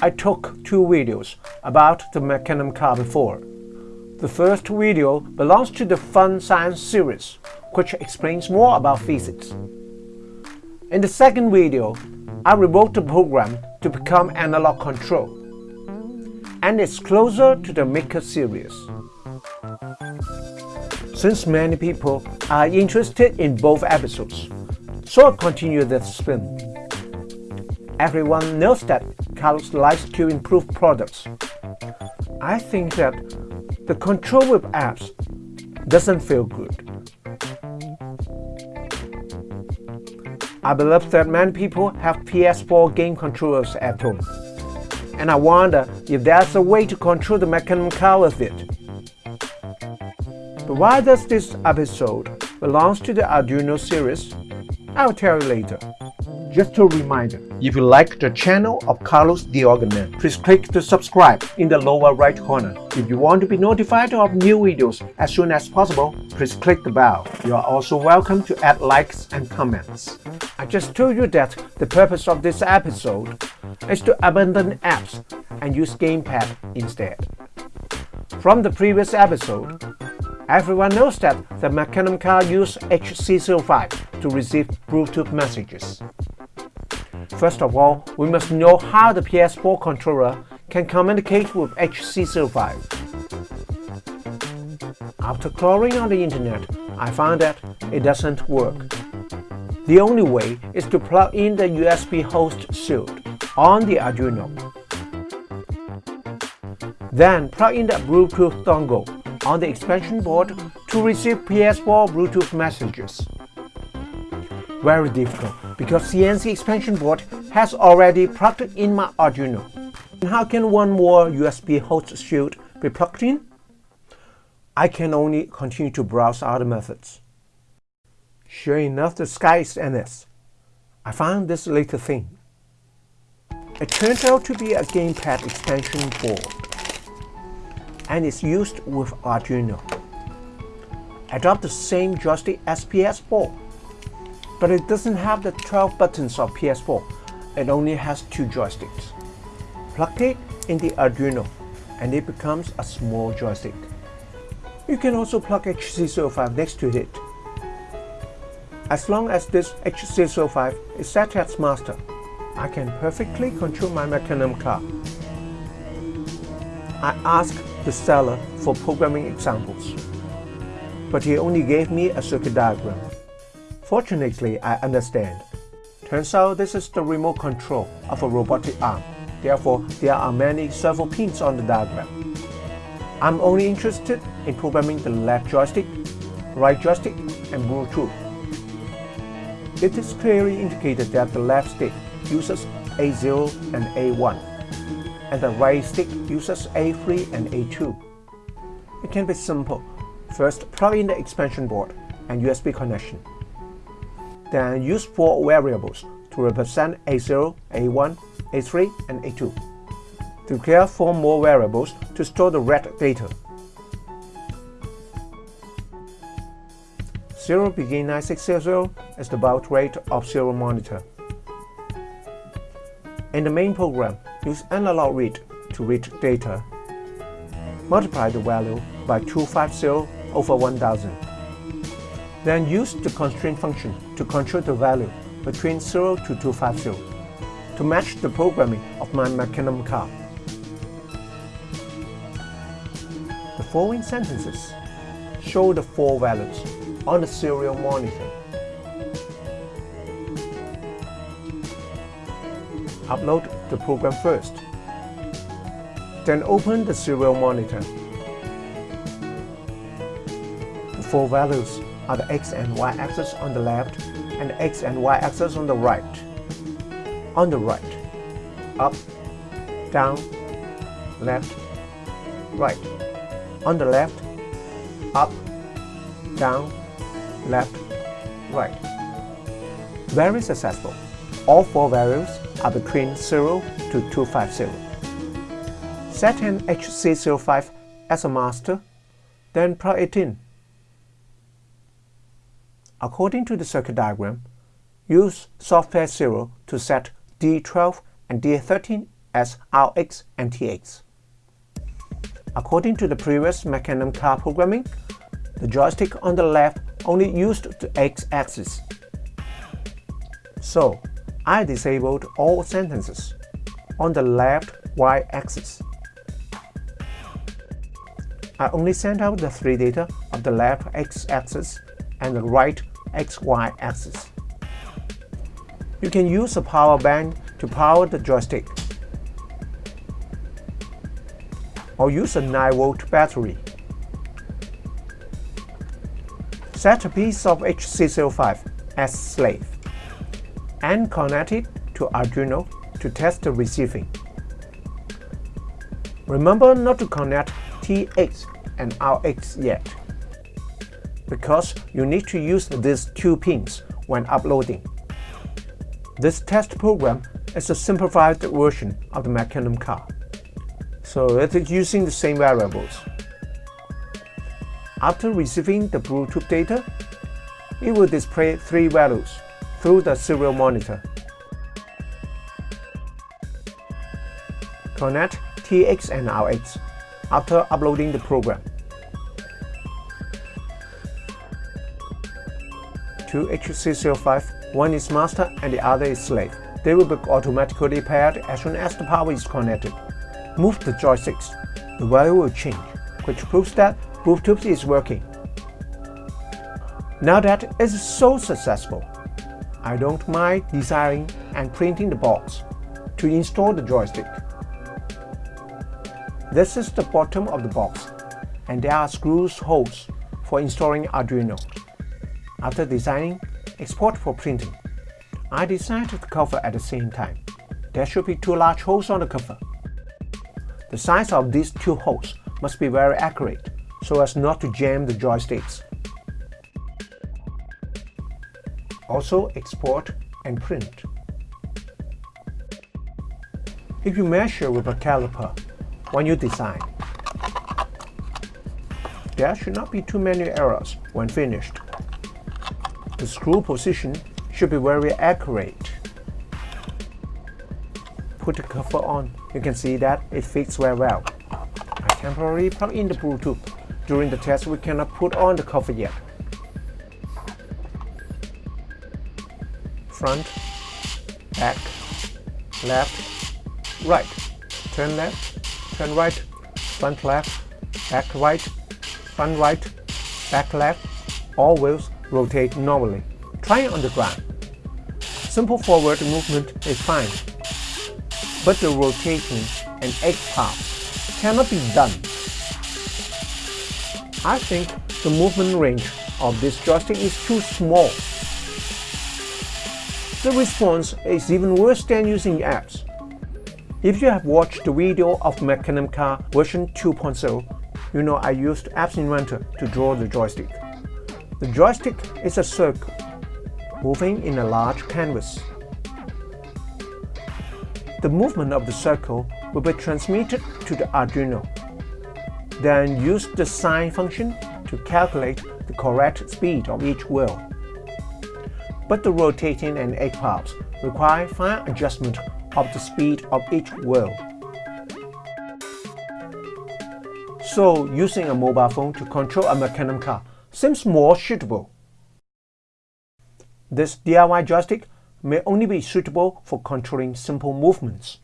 I took two videos about the Mecanum car before. The first video belongs to the Fun Science series, which explains more about physics. In the second video, I rewrote the program to become analog control, and it's closer to the Maker series. Since many people are interested in both episodes, so I continue the spin. Everyone knows that Carlos likes to improve products. I think that the control with apps doesn't feel good. I believe that many people have PS4 game controllers at home, and I wonder if there's a way to control the Mecanum car with it. But why does this episode belongs to the Arduino series? I'll tell you later. Just a reminder, if you like the channel of Carlos Organist, please click the subscribe in the lower right corner. If you want to be notified of new videos as soon as possible, please click the bell. You are also welcome to add likes and comments. I just told you that the purpose of this episode is to abandon apps and use gamepad instead. From the previous episode, everyone knows that the Mecanum car used HC05 to receive Bluetooth messages. First of all, we must know how the PS4 controller can communicate with HC05. After crawling on the internet, I found that it doesn't work. The only way is to plug in the USB host shield on the Arduino. Then plug in the Bluetooth dongle on the expansion board to receive PS4 Bluetooth messages. Very difficult because CNC expansion board has already plugged in my Arduino. And how can one more USB host shield be plugged in? I can only continue to browse other methods. Sure enough, the sky is endless. I found this little thing. It turned out to be a gamepad expansion board and is used with Arduino. I dropped the same joystick SPS PS4 but it doesn't have the 12 buttons of PS4. It only has two joysticks. Plug it in the Arduino and it becomes a small joystick. You can also plug HC05 next to it. As long as this HC05 is set as master, I can perfectly control my Mecanum car. I asked the seller for programming examples, but he only gave me a circuit diagram. Fortunately, I understand. Turns out this is the remote control of a robotic arm. Therefore, there are many servo pins on the diagram. I'm only interested in programming the left joystick, right joystick, and Bluetooth. It is clearly indicated that the left stick uses A0 and A1, and the right stick uses A3 and A2. It can be simple. First, plug in the expansion board and USB connection. Then use four variables to represent A0, A1, A3, and A2. Declare four more variables to store the read data. Serial begin 9600 is the baud rate of serial monitor. In the main program, use analog read to read data. Multiply the value by 250 over 1000. Then use the constrain function to control the value between 0 to 250 to match the programming of my Mecanum car. The following sentences show the four values on the serial monitor. Upload the program first. Then open the serial monitor. The four values are the x and y axis on the left and x and y axis on the right. On the right, up, down, left, right. On the left, up, down, left, right. Very successful. All four values are between 0 to 250. Set an HC05 as a master, then plug it in According to the circuit diagram, use software serial to set D12 and D13 as RX and TX. According to the previous Mecanum car programming, the joystick on the left only used the X-axis. So, I disabled all sentences on the left Y-axis. I only sent out the three data of the left X-axis and the right XY axis. You can use a power bank to power the joystick or use a 9V battery. Set a piece of HC05 as slave and connect it to Arduino to test the receiving. Remember not to connect TX and RX yet, because you need to use these two pins when uploading. This test program is a simplified version of the Mecanum car so it is using the same variables. After receiving the Bluetooth data, it will display three values through the serial monitor. Connect TX and RX after uploading the program. Two HC05, one is master and the other is slave. They will be automatically paired as soon as the power is connected move the joysticks, the value will change, which proves that Bluetooth is working. Now that it's so successful, I don't mind designing and printing the box to install the joystick. This is the bottom of the box, and there are screws holes for installing Arduino. After designing, export for printing. I designed the cover at the same time. There should be two large holes on the cover. The size of these two holes must be very accurate so as not to jam the joysticks. Also export and print. If you measure with a caliper when you design, there should not be too many errors when finished. The screw position should be very accurate put the cover on, you can see that it fits very well. I temporarily plug in the Bluetooth. During the test, we cannot put on the cover yet. Front, back, left, right. Turn left, turn right, front left, back right, front right, back left. All wheels rotate normally. Try it on the ground. Simple forward movement is fine but the rotation and egg pop cannot be done. I think the movement range of this joystick is too small. The response is even worse than using apps. If you have watched the video of Mecanum Car version 2.0, you know I used Apps Inventor to draw the joystick. The joystick is a circle, moving in a large canvas. The movement of the circle will be transmitted to the Arduino. Then use the sine function to calculate the correct speed of each wheel. But the rotating and egg pops require fine adjustment of the speed of each wheel. So using a mobile phone to control a Mecanum car seems more suitable. This DIY joystick may only be suitable for controlling simple movements.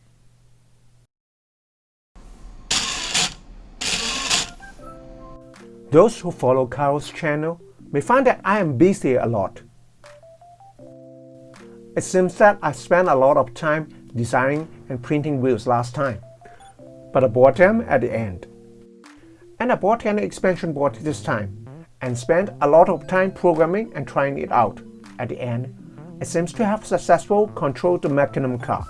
Those who follow Carol's channel may find that I am busy a lot. It seems that I spent a lot of time designing and printing wheels last time, but I bought them at the end. And I bought an expansion board this time, and spent a lot of time programming and trying it out at the end it seems to have successfully controlled the Mecanum car.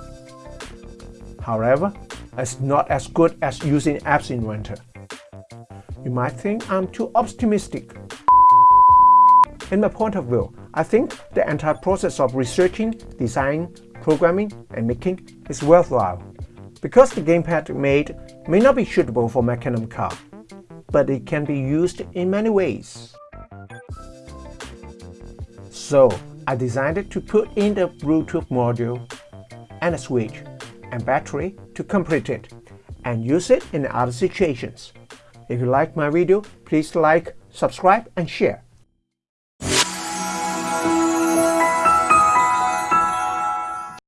However, it's not as good as using Apps Inventor. You might think I'm too optimistic. In my point of view, I think the entire process of researching, designing, programming, and making is worthwhile. Because the gamepad made may not be suitable for Mecanum car, but it can be used in many ways. So, I designed it to put in the Bluetooth module and a switch and battery to complete it and use it in other situations. If you like my video, please like, subscribe and share.